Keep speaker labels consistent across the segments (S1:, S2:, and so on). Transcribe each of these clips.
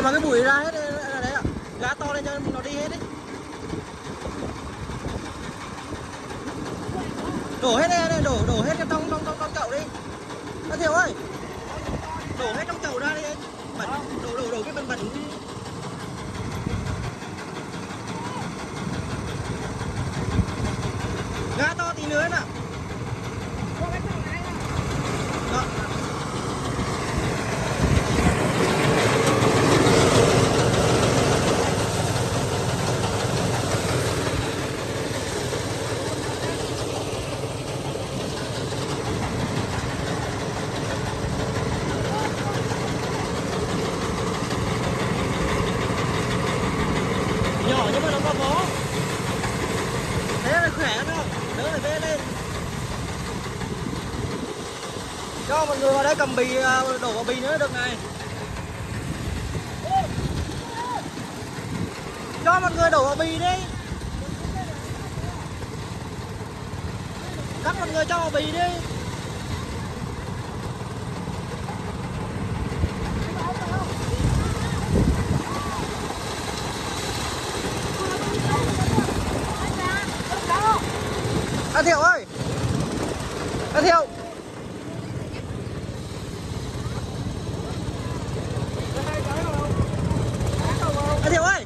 S1: cho mà cái bụi ra hết là đấy ạ. Gá to lên cho nó đi hết đi. Đổ hết đây, đây đổ đổ hết trong trong trong trong chậu đi. Nó thiệu ơi. Đổ hết trong chậu ra đi. Anh bẩn đổ đổ đổ cái bẩn bẩn. Gá to tí nữa nè. Nhỏ nhưng mà nó có bó. Thế là khỏe lắm không đỡ phải bê lên. Cho mọi người vào đây cầm bì à, đổ vào bì nữa, được này. Cho mọi người đổ vào bì đi. Các mọi người cho vào bì đi. Anh thiệu ơi! Anh thiệu! Anh thiệu ơi!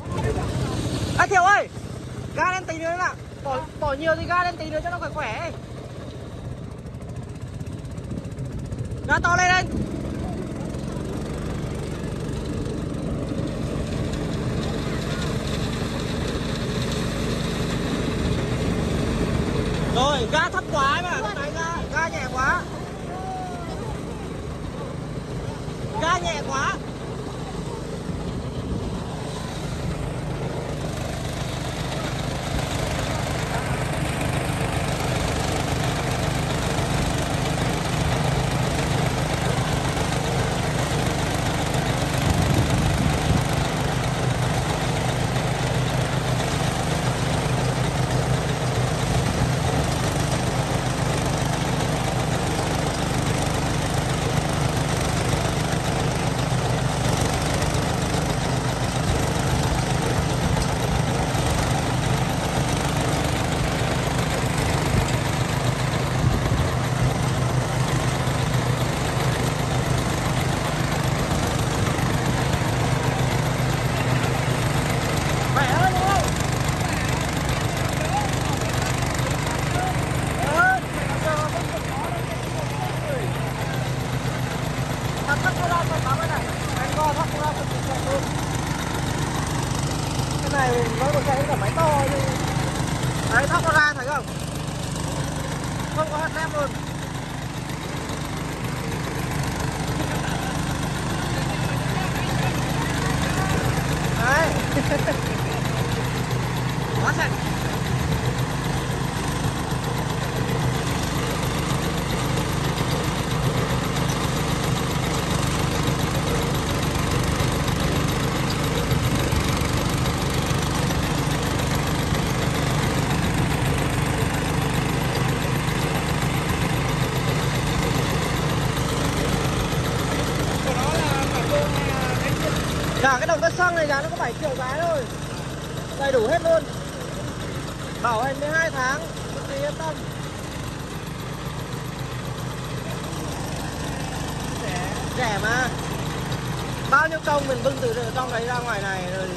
S1: Anh thiệu ơi! Ga lên tí nữa nè. Bỏ bỏ nhiều thì ga lên tí nữa cho nó khỏe khỏe ga to lên anh. 大眼光 thấy thắt nó ra thấy không? Không có hạt nem luôn đấy quá sạch cả cái xăng này giá nó có 7 triệu cái thôi. Đầy đủ hết luôn. Bảo hành 12 tháng, cực kỳ yên tâm. Rẻ rẻ mà. Bao nhiêu công mình bưng từ trong đấy ra ngoài này, rồi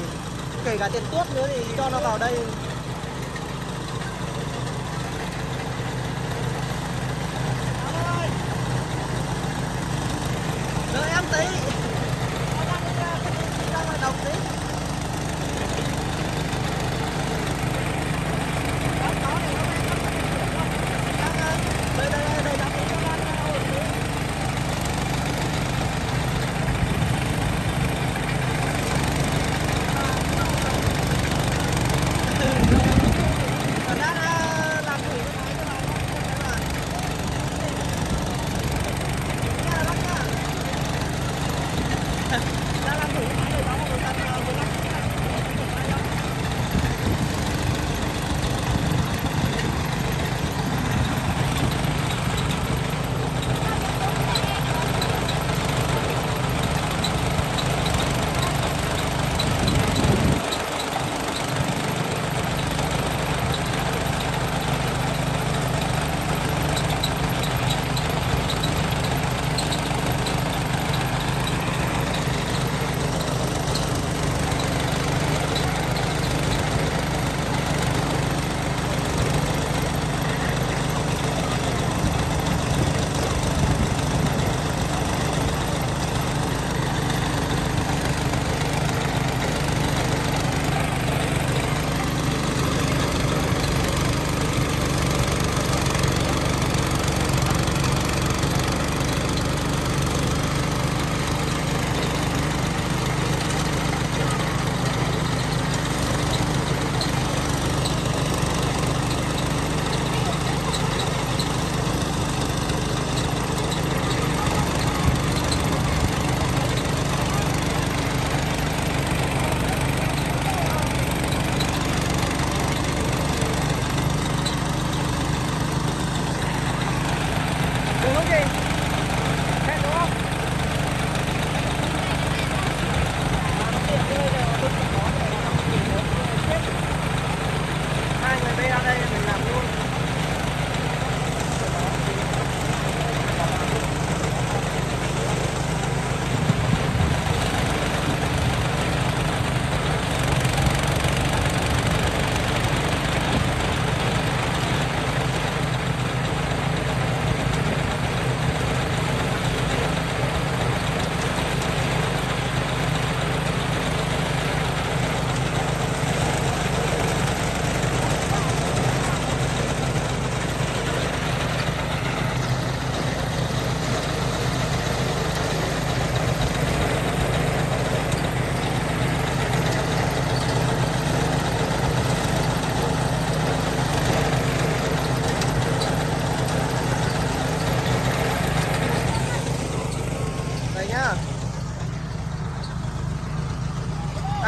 S1: kể cả tiền tuốt nữa thì cho nó vào đây.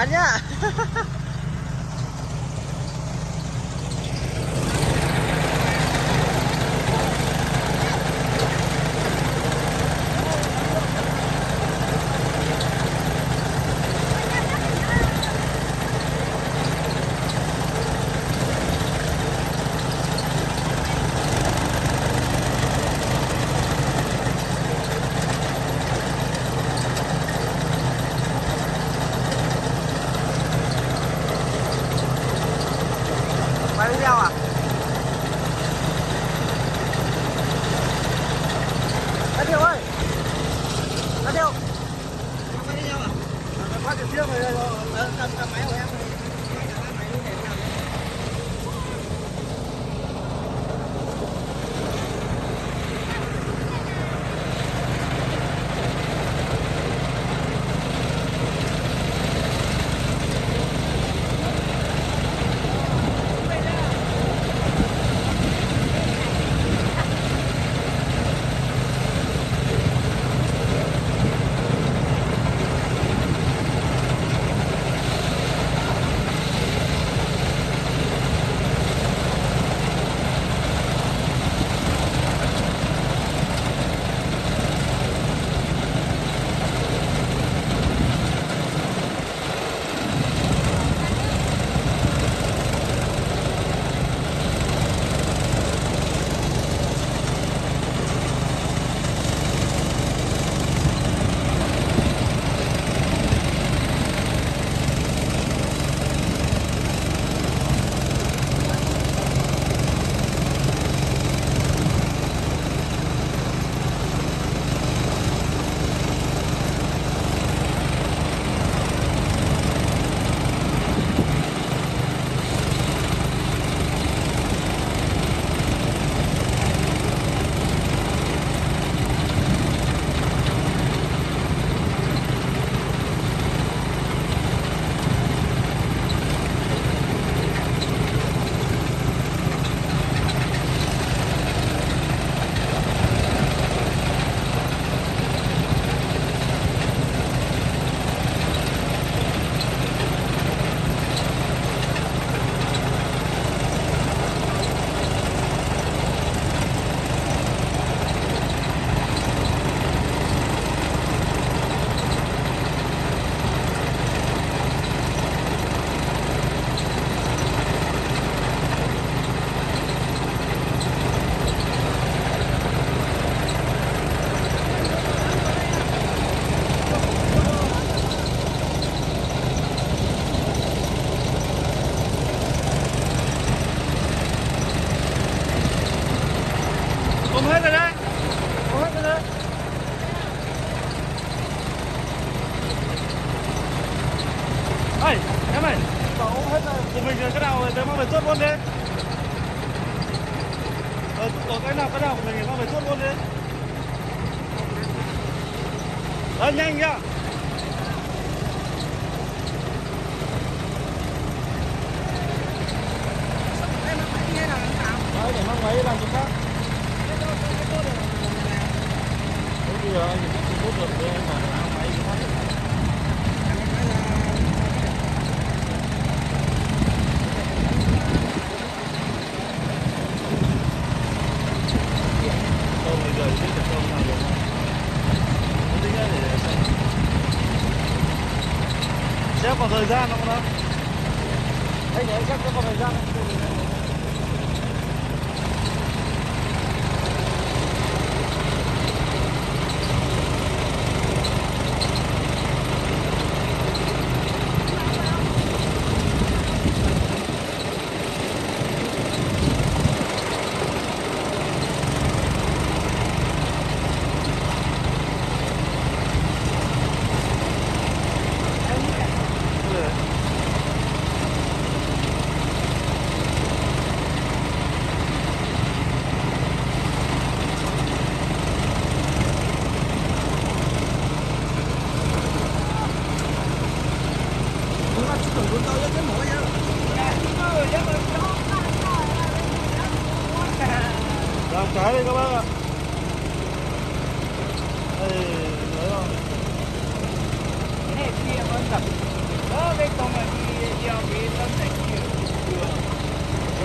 S1: Tanya.
S2: của mình cái nào đấy mang về tuốt luôn đi. Ờ, có cái nào cái nào của mình mang về tuốt luôn đi. Ờ, nhanh nhá. sẽ còn thời gian không đó anh để chắc sẽ còn thời gian không?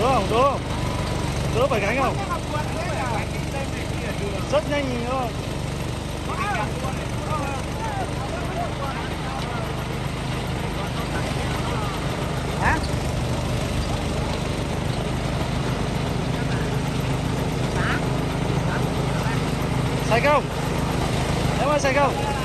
S2: Được không? Được không? Được phải gánh không? Rất nhanh nhìn không? Hả? Sạch không? Em ơi sạch không?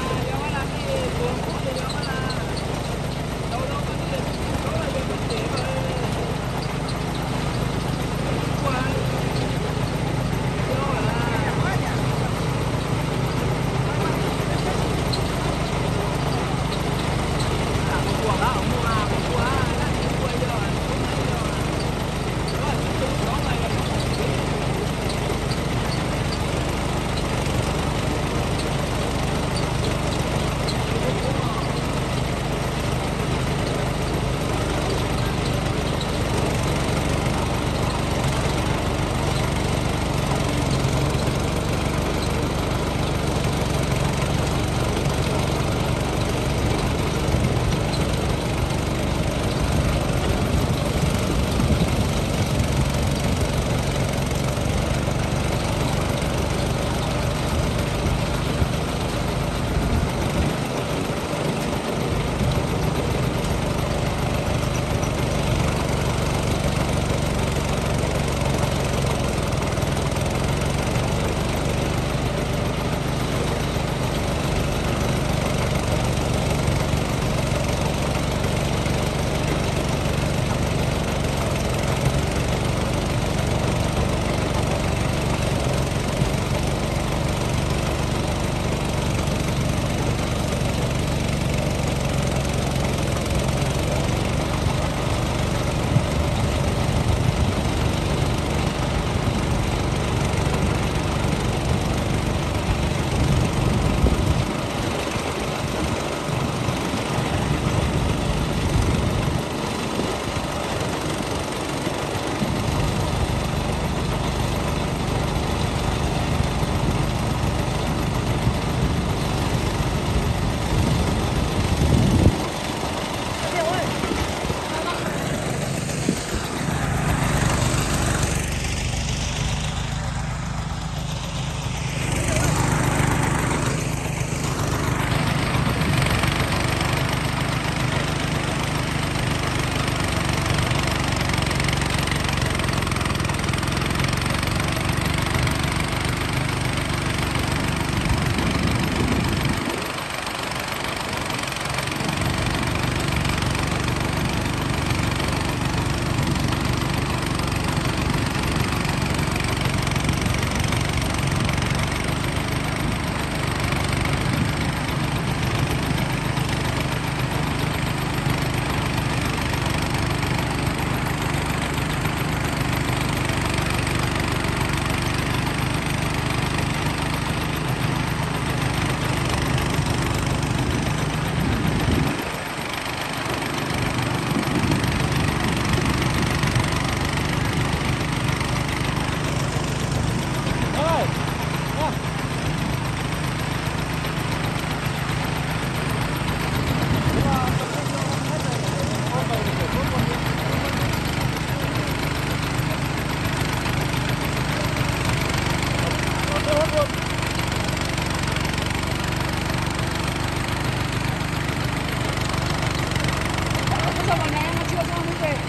S2: 走吧，没，我就要这
S1: 样。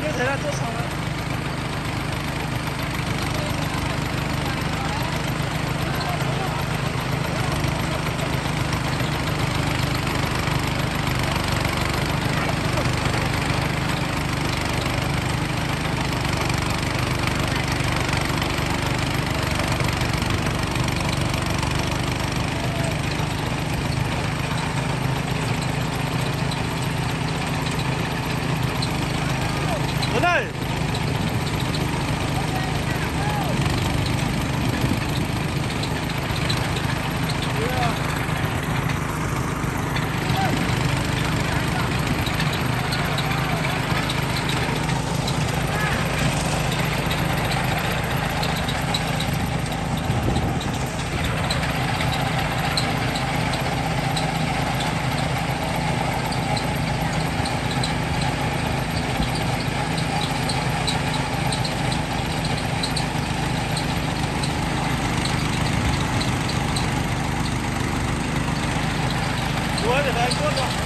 S2: 你在那做啥呢？这里还有